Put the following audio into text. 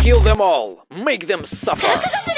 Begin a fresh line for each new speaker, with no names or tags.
Kill them all! Make them suffer!